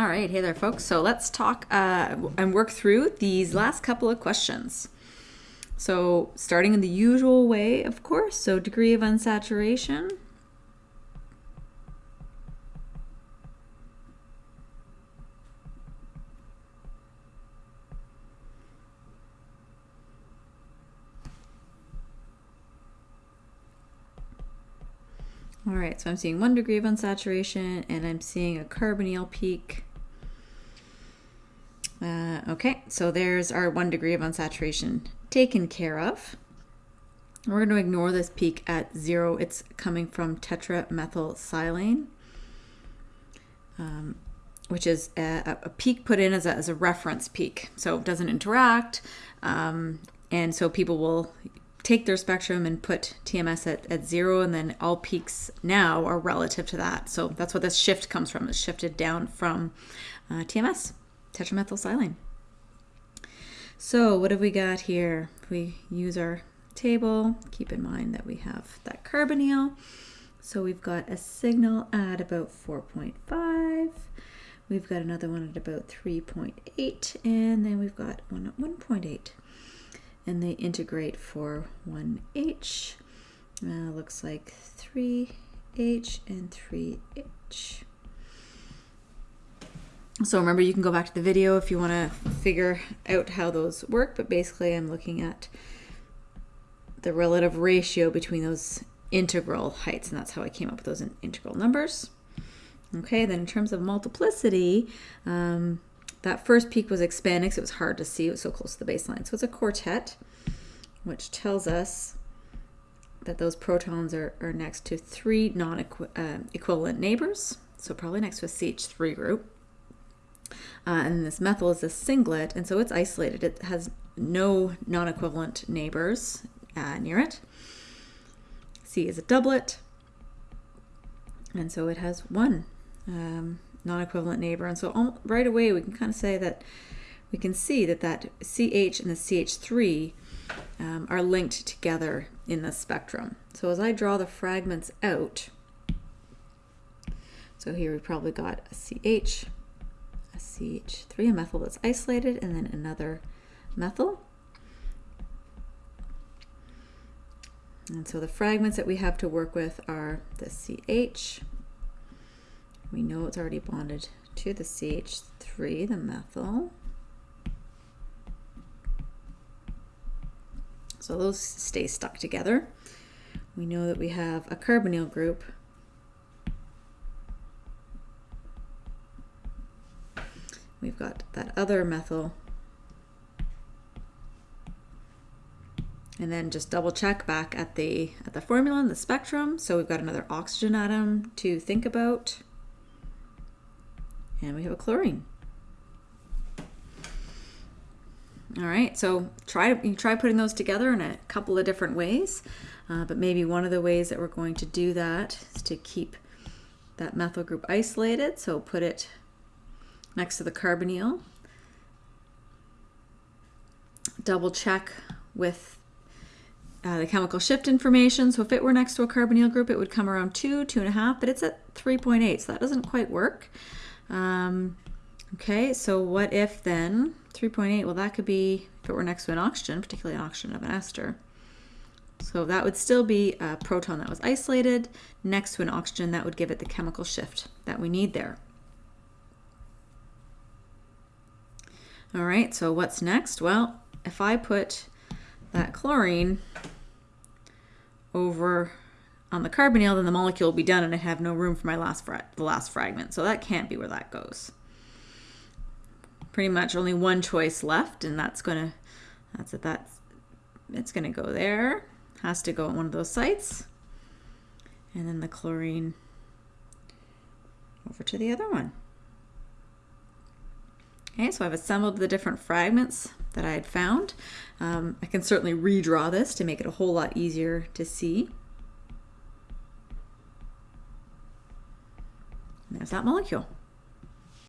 All right, hey there, folks. So let's talk uh, and work through these last couple of questions. So starting in the usual way, of course, so degree of unsaturation. All right, so I'm seeing one degree of unsaturation and I'm seeing a carbonyl peak. Uh, okay, so there's our one degree of unsaturation taken care of. We're going to ignore this peak at zero. It's coming from tetramethylsilane, um, which is a, a, peak put in as a, as a reference peak. So it doesn't interact. Um, and so people will take their spectrum and put TMS at, at zero, and then all peaks now are relative to that. So that's what this shift comes from. It's shifted down from uh, TMS tetramethylsilane. So what have we got here? If we use our table, keep in mind that we have that carbonyl. So we've got a signal at about 4.5. We've got another one at about 3.8, and then we've got one at 1.8. And they integrate for 1H. Uh, looks like 3H and 3H. So remember, you can go back to the video if you want to figure out how those work, but basically I'm looking at the relative ratio between those integral heights, and that's how I came up with those integral numbers. Okay, then in terms of multiplicity, um, that first peak was expanding, so it was hard to see. It was so close to the baseline. So it's a quartet, which tells us that those protons are, are next to three non-equivalent uh, neighbors, so probably next to a CH3 group. Uh, and this methyl is a singlet, and so it's isolated. It has no non-equivalent neighbors uh, near it. C is a doublet, and so it has one um, non-equivalent neighbor. And so all, right away we can kind of say that we can see that that CH and the CH3 um, are linked together in the spectrum. So as I draw the fragments out, so here we probably got a CH, CH3, a methyl that's isolated, and then another methyl. And so the fragments that we have to work with are the CH. We know it's already bonded to the CH3, the methyl. So those stay stuck together. We know that we have a carbonyl group we've got that other methyl. And then just double check back at the, at the formula and the spectrum. So we've got another oxygen atom to think about. And we have a chlorine. All right, so try you try putting those together in a couple of different ways, uh, but maybe one of the ways that we're going to do that is to keep that methyl group isolated. So put it next to the carbonyl. Double check with uh, the chemical shift information. So if it were next to a carbonyl group, it would come around two, two and a half, but it's at 3.8, so that doesn't quite work. Um, okay, so what if then 3.8, well that could be if it were next to an oxygen, particularly an oxygen of an ester. So that would still be a proton that was isolated next to an oxygen that would give it the chemical shift that we need there. All right, so what's next? Well, if I put that chlorine over on the carbonyl, then the molecule will be done and I have no room for my last the last fragment. So that can't be where that goes. Pretty much only one choice left, and that's gonna that's it. That's it's gonna go there. Has to go at one of those sites, and then the chlorine over to the other one. Okay, so I've assembled the different fragments that I had found. Um, I can certainly redraw this to make it a whole lot easier to see. And there's that molecule.